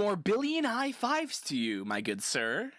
More billion high fives to you, my good sir.